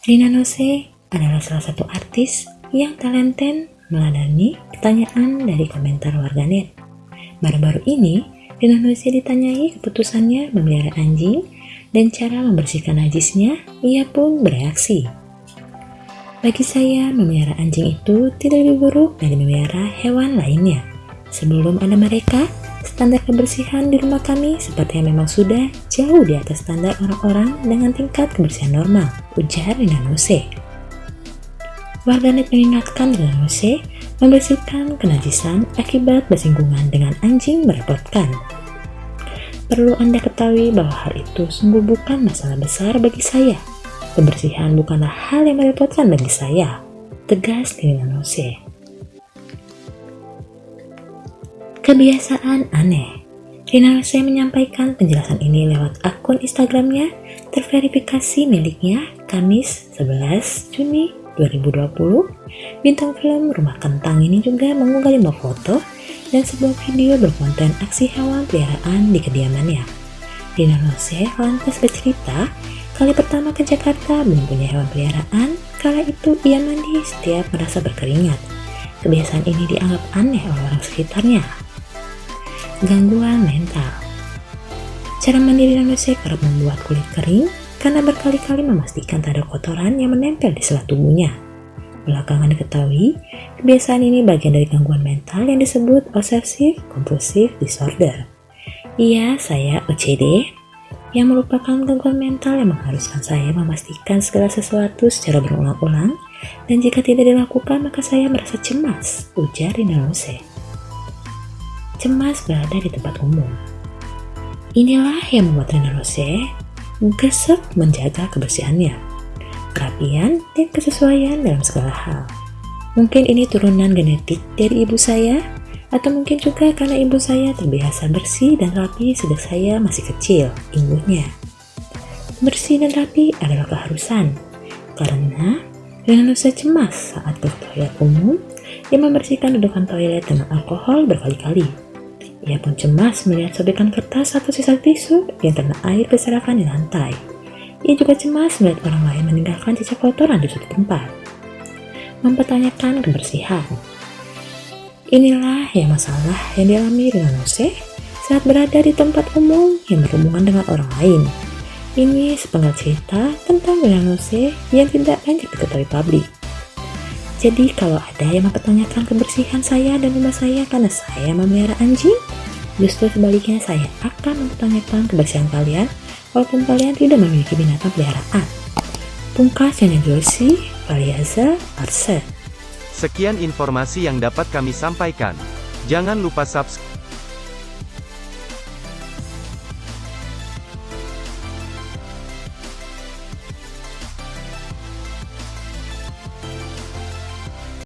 Rina Nose adalah salah satu artis yang talenten meladani pertanyaan dari komentar warganet. Baru-baru ini, Rina Nose ditanyai keputusannya memelihara anjing dan cara membersihkan najisnya, ia pun bereaksi. Bagi saya, memelihara anjing itu tidak lebih buruk dari memelihara hewan lainnya. Sebelum ada mereka, Standar kebersihan di rumah kami sepertinya memang sudah jauh di atas standar orang-orang dengan tingkat kebersihan normal, ujar Rina Nose. Warganet mengingatkan Rina Nose membersihkan kenajisan akibat bersinggungan dengan anjing merepotkan. Perlu Anda ketahui bahwa hal itu sungguh bukan masalah besar bagi saya. Kebersihan bukanlah hal yang merepotkan bagi saya, tegas Rina Nose. Kebiasaan aneh Rina Rose menyampaikan penjelasan ini lewat akun Instagramnya terverifikasi miliknya Kamis 11 Juni 2020. Bintang film Rumah Kentang ini juga mengunggah lima foto dan sebuah video berkonten aksi hewan peliharaan di kediamannya. Rina Rose lantas bercerita kali pertama ke Jakarta belum punya hewan peliharaan, kala itu ia mandi setiap merasa berkeringat. Kebiasaan ini dianggap aneh oleh orang sekitarnya gangguan mental. Cara mandiri manusia kerap membuat kulit kering karena berkali-kali memastikan tak ada kotoran yang menempel di selat tubuhnya. Belakangan diketahui, kebiasaan ini bagian dari gangguan mental yang disebut Obsessive Compulsive Disorder. Iya, saya OCD, yang merupakan gangguan mental yang mengharuskan saya memastikan segala sesuatu secara berulang-ulang dan jika tidak dilakukan maka saya merasa cemas, ujar Rina Rose cemas berada di tempat umum. Inilah yang membuat Rina Rose gesek menjaga kebersihannya, kerapian, dan kesesuaian dalam segala hal. Mungkin ini turunan genetik dari ibu saya, atau mungkin juga karena ibu saya terbiasa bersih dan rapi sejak saya masih kecil, imbuhnya. Bersih dan rapi adalah keharusan, karena Rina Rose cemas saat ke toilet umum yang membersihkan dudukan toilet dengan alkohol berkali-kali. Ia pun cemas melihat sobekan kertas atau sisa tisu yang terkena air berserakan di lantai. Ia juga cemas melihat orang lain meninggalkan sisa kotoran di suatu tempat. Mempertanyakan kebersihan. Inilah yang masalah yang dialami dengan Nose saat berada di tempat umum yang berhubungan dengan orang lain. Ini sepenggal cerita tentang Nose yang tidak banyak diketahui publik. Jadi kalau ada yang mempertanyakan kebersihan saya dan rumah saya karena saya memelihara anjing, justru sebaliknya saya akan mempertanyakan kebersihan kalian walaupun kalian tidak memiliki binatang peliharaan. Pungkas yang Josi, Valiaza, Arset. Sekian informasi yang dapat kami sampaikan. Jangan lupa subscribe